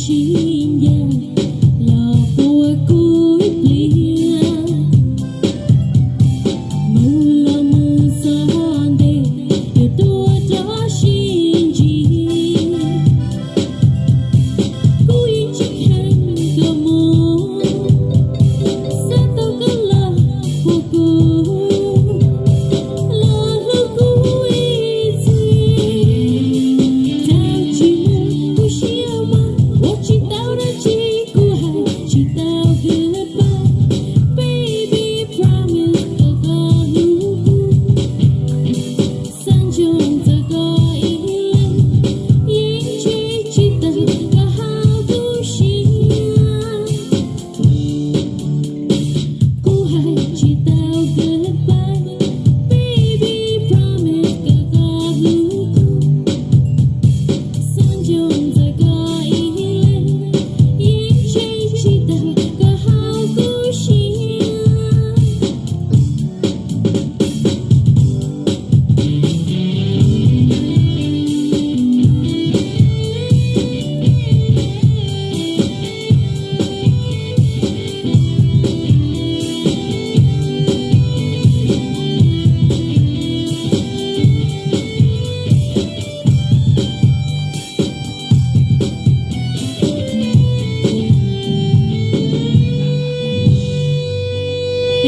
she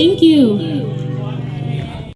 Thank you. Mm.